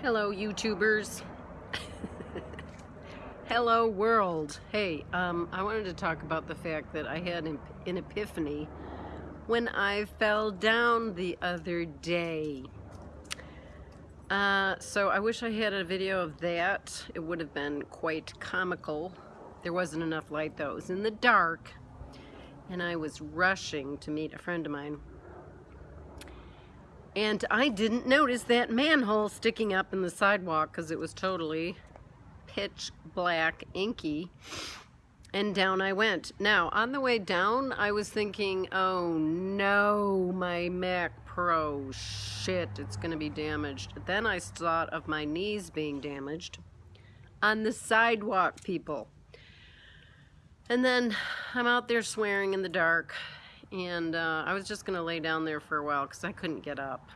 Hello, YouTubers. Hello, world. Hey, um, I wanted to talk about the fact that I had an, an epiphany when I fell down the other day. Uh, so I wish I had a video of that. It would have been quite comical. There wasn't enough light though. It was in the dark and I was rushing to meet a friend of mine and I didn't notice that manhole sticking up in the sidewalk because it was totally pitch black, inky. And down I went. Now, on the way down, I was thinking, oh no, my Mac Pro, shit, it's going to be damaged. Then I thought of my knees being damaged on the sidewalk, people. And then I'm out there swearing in the dark and uh, I was just gonna lay down there for a while because I couldn't get up.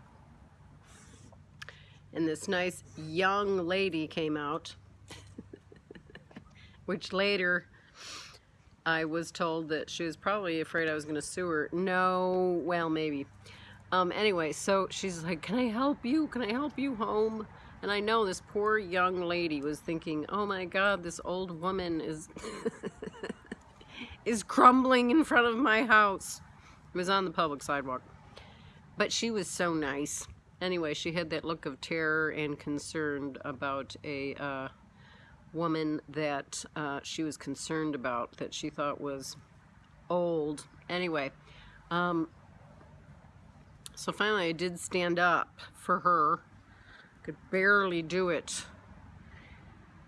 And this nice young lady came out which later I was told that she was probably afraid I was gonna sue her. No well maybe. Um, anyway so she's like can I help you? Can I help you home? And I know this poor young lady was thinking oh my god this old woman is is crumbling in front of my house. It was on the public sidewalk. But she was so nice. Anyway, she had that look of terror and concern about a uh, woman that uh, she was concerned about, that she thought was old. Anyway, um, so finally I did stand up for her. Could barely do it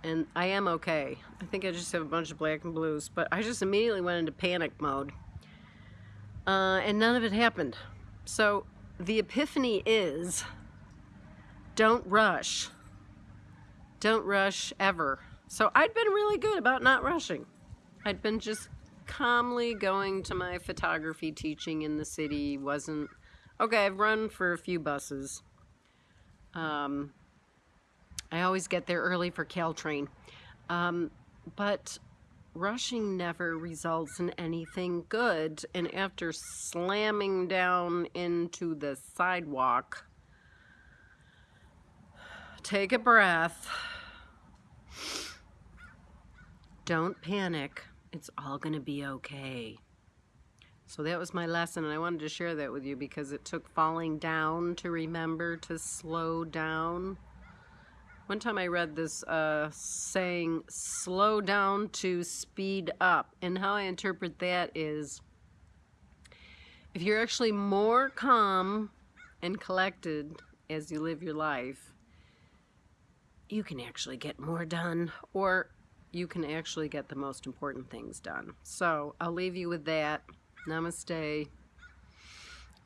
and I am okay. I think I just have a bunch of black and blues, but I just immediately went into panic mode. Uh, and none of it happened. So the epiphany is don't rush. Don't rush ever. So I'd been really good about not rushing. I'd been just calmly going to my photography teaching in the city. Wasn't, okay, I've run for a few buses. Um, I always get there early for Caltrain. Um, but rushing never results in anything good. And after slamming down into the sidewalk, take a breath. Don't panic. It's all going to be okay. So that was my lesson, and I wanted to share that with you because it took falling down to remember to slow down. One time I read this uh, saying, slow down to speed up. And how I interpret that is, if you're actually more calm and collected as you live your life, you can actually get more done or you can actually get the most important things done. So I'll leave you with that. Namaste.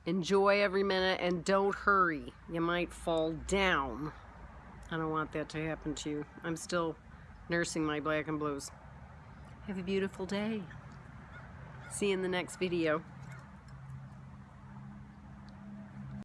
Enjoy every minute and don't hurry. You might fall down. I don't want that to happen to you. I'm still nursing my black and blues. Have a beautiful day. See you in the next video.